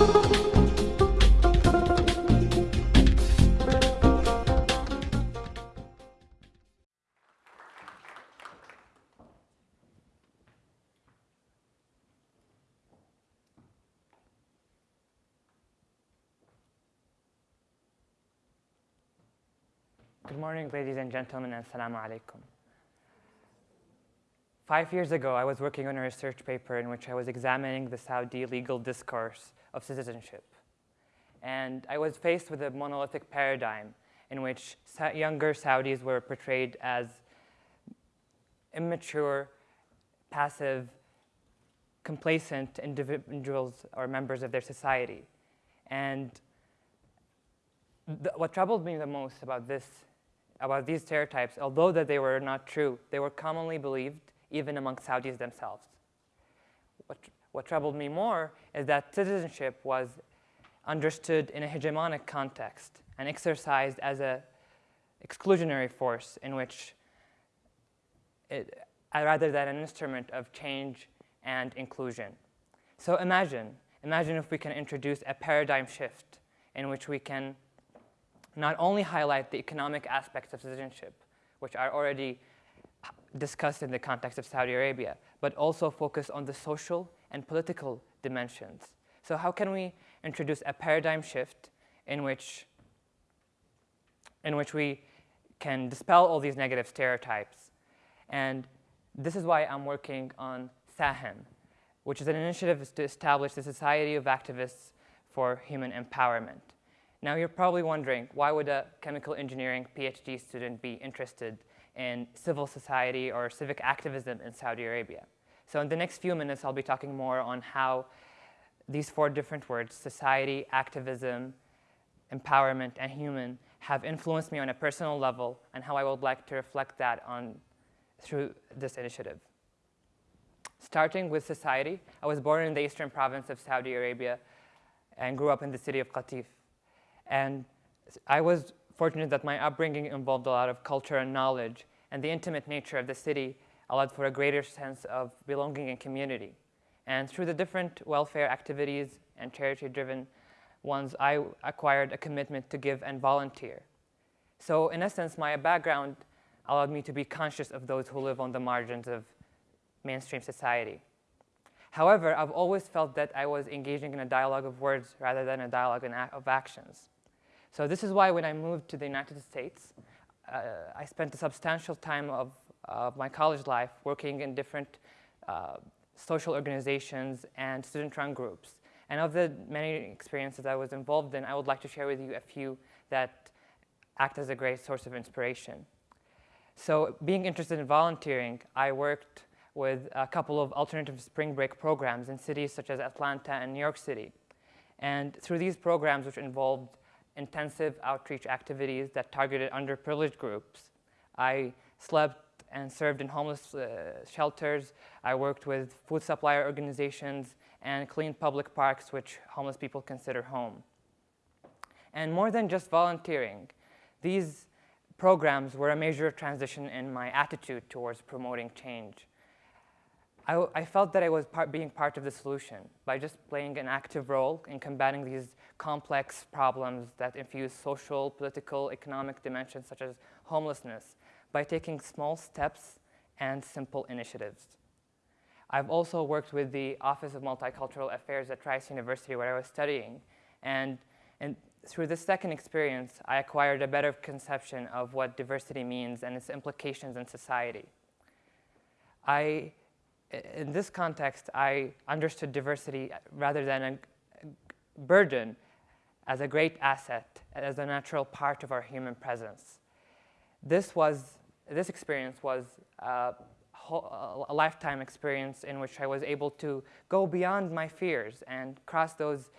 Good morning, ladies and gentlemen, and assalamu alaikum. Five years ago, I was working on a research paper in which I was examining the Saudi legal discourse of citizenship. And I was faced with a monolithic paradigm in which younger Saudis were portrayed as immature, passive, complacent individuals or members of their society. And what troubled me the most about this about these stereotypes, although that they were not true, they were commonly believed even among Saudis themselves. What, what troubled me more is that citizenship was understood in a hegemonic context and exercised as an exclusionary force in which, it, uh, rather than an instrument of change and inclusion. So imagine, imagine if we can introduce a paradigm shift in which we can not only highlight the economic aspects of citizenship, which are already discussed in the context of Saudi Arabia, but also focus on the social and political dimensions. So how can we introduce a paradigm shift in which, in which we can dispel all these negative stereotypes? And this is why I'm working on SAHEM, which is an initiative to establish the Society of Activists for Human Empowerment. Now you're probably wondering, why would a chemical engineering PhD student be interested in civil society or civic activism in Saudi Arabia? So in the next few minutes, I'll be talking more on how these four different words, society, activism, empowerment, and human, have influenced me on a personal level and how I would like to reflect that on through this initiative. Starting with society, I was born in the eastern province of Saudi Arabia and grew up in the city of Qatif. And I was fortunate that my upbringing involved a lot of culture and knowledge, and the intimate nature of the city allowed for a greater sense of belonging and community. And through the different welfare activities and charity-driven ones, I acquired a commitment to give and volunteer. So in essence, my background allowed me to be conscious of those who live on the margins of mainstream society. However, I've always felt that I was engaging in a dialogue of words rather than a dialogue of actions. So this is why when I moved to the United States, uh, I spent a substantial time of, of my college life working in different uh, social organizations and student-run groups. And of the many experiences I was involved in, I would like to share with you a few that act as a great source of inspiration. So being interested in volunteering, I worked with a couple of alternative spring break programs in cities such as Atlanta and New York City. And through these programs, which involved intensive outreach activities that targeted underprivileged groups. I slept and served in homeless uh, shelters. I worked with food supplier organizations and cleaned public parks, which homeless people consider home. And more than just volunteering, these programs were a major transition in my attitude towards promoting change. I, I felt that I was part, being part of the solution by just playing an active role in combating these complex problems that infuse social, political, economic dimensions such as homelessness by taking small steps and simple initiatives. I've also worked with the Office of Multicultural Affairs at Rice University where I was studying. And, and through this second experience, I acquired a better conception of what diversity means and its implications in society. I in this context, I understood diversity rather than a burden as a great asset, as a natural part of our human presence. This was, this experience was a, lifetime experience in which I was able to go beyond my fears and cross those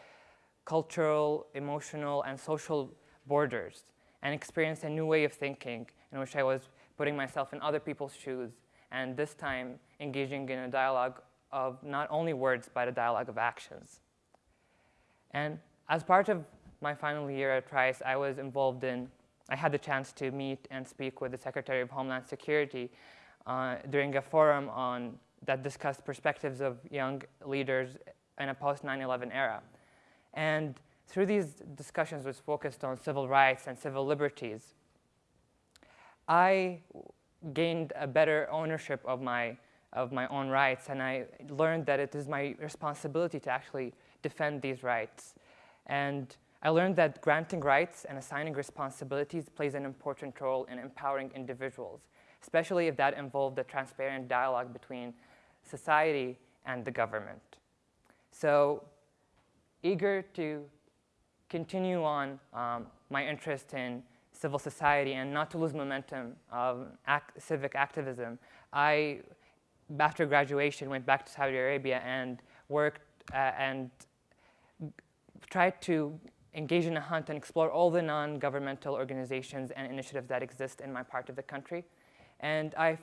cultural, emotional, and social borders and experience a new way of thinking in which I was putting myself in other people's shoes and this time engaging in a dialogue of not only words, but a dialogue of actions. And as part of my final year at Rice, I was involved in, I had the chance to meet and speak with the Secretary of Homeland Security uh, during a forum on, that discussed perspectives of young leaders in a post 9-11 era. And through these discussions which focused on civil rights and civil liberties, I gained a better ownership of my, of my own rights, and I learned that it is my responsibility to actually defend these rights. And I learned that granting rights and assigning responsibilities plays an important role in empowering individuals, especially if that involved a transparent dialogue between society and the government. So eager to continue on um, my interest in civil society and not to lose momentum of act civic activism, I, after graduation, went back to Saudi Arabia and worked uh, and tried to engage in a hunt and explore all the non-governmental organizations and initiatives that exist in my part of the country. And I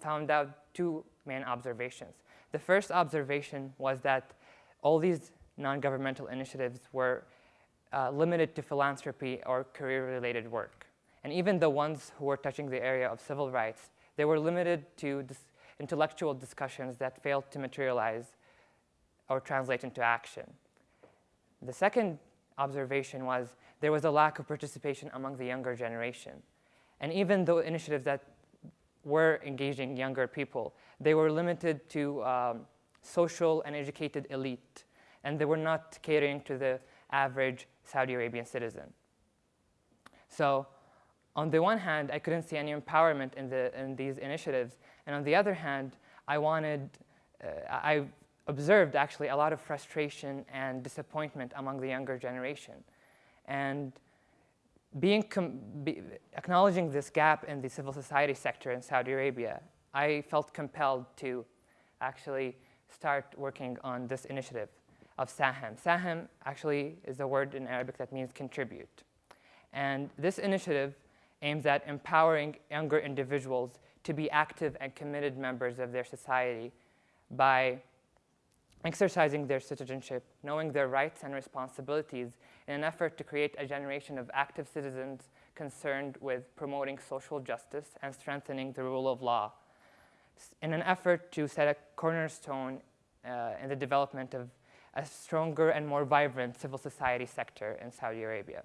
found out two main observations. The first observation was that all these non-governmental initiatives were uh, limited to philanthropy or career-related work. And even the ones who were touching the area of civil rights, they were limited to dis intellectual discussions that failed to materialize or translate into action. The second observation was there was a lack of participation among the younger generation. And even though initiatives that were engaging younger people, they were limited to um, social and educated elite, and they were not catering to the average Saudi Arabian citizen. So on the one hand, I couldn't see any empowerment in, the, in these initiatives, and on the other hand, I wanted, uh, I observed actually a lot of frustration and disappointment among the younger generation. And being be acknowledging this gap in the civil society sector in Saudi Arabia, I felt compelled to actually start working on this initiative of Sahem. Sahem actually is a word in Arabic that means contribute. And this initiative aims at empowering younger individuals to be active and committed members of their society by exercising their citizenship, knowing their rights and responsibilities in an effort to create a generation of active citizens concerned with promoting social justice and strengthening the rule of law in an effort to set a cornerstone uh, in the development of a stronger and more vibrant civil society sector in Saudi Arabia.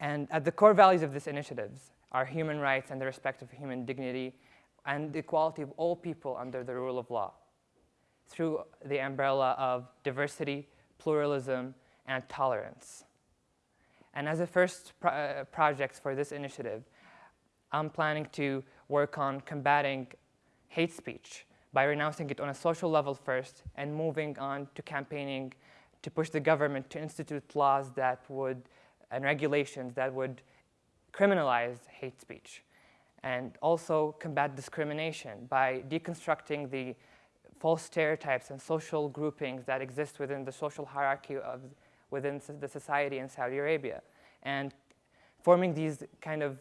And at the core values of this initiatives are human rights and the respect of human dignity and the equality of all people under the rule of law through the umbrella of diversity, pluralism, and tolerance. And as a first pro uh, project for this initiative, I'm planning to work on combating hate speech by renouncing it on a social level first and moving on to campaigning to push the government to institute laws that would, and regulations that would criminalize hate speech. And also combat discrimination by deconstructing the false stereotypes and social groupings that exist within the social hierarchy of within the society in Saudi Arabia, and forming these kind of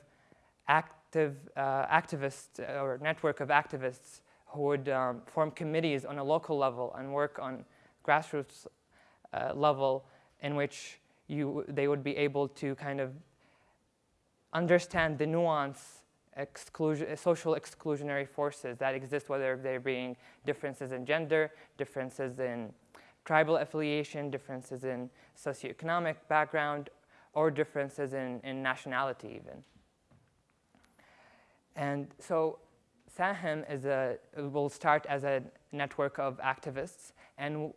active uh, activists uh, or network of activists who would um, form committees on a local level and work on grassroots uh, level in which you, they would be able to kind of understand the nuance exclusion, social exclusionary forces that exist, whether they're being differences in gender, differences in tribal affiliation, differences in socioeconomic background, or differences in, in nationality even. And so Sahem is a, will start as a network of activists, and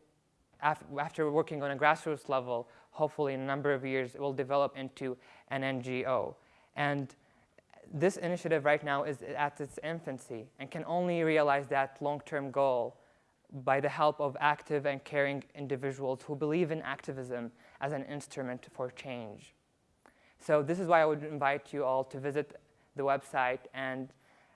af after working on a grassroots level, hopefully in a number of years, it will develop into an NGO. And this initiative right now is at its infancy and can only realize that long-term goal by the help of active and caring individuals who believe in activism as an instrument for change. So this is why I would invite you all to visit the website and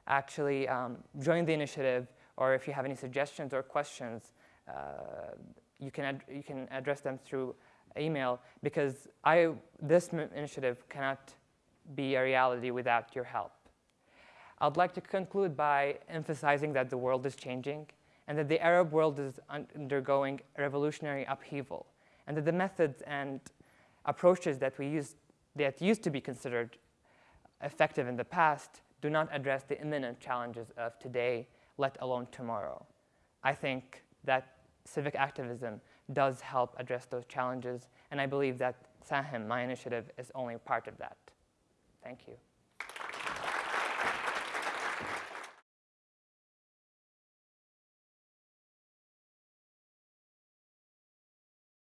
actually um, join the initiative, or if you have any suggestions or questions, uh, you, can you can address them through email, because I, this initiative cannot be a reality without your help. I'd like to conclude by emphasizing that the world is changing and that the Arab world is undergoing revolutionary upheaval and that the methods and approaches that we use that used to be considered effective in the past do not address the imminent challenges of today, let alone tomorrow. I think that civic activism does help address those challenges, and I believe that SAHEM, my initiative, is only part of that. Thank you.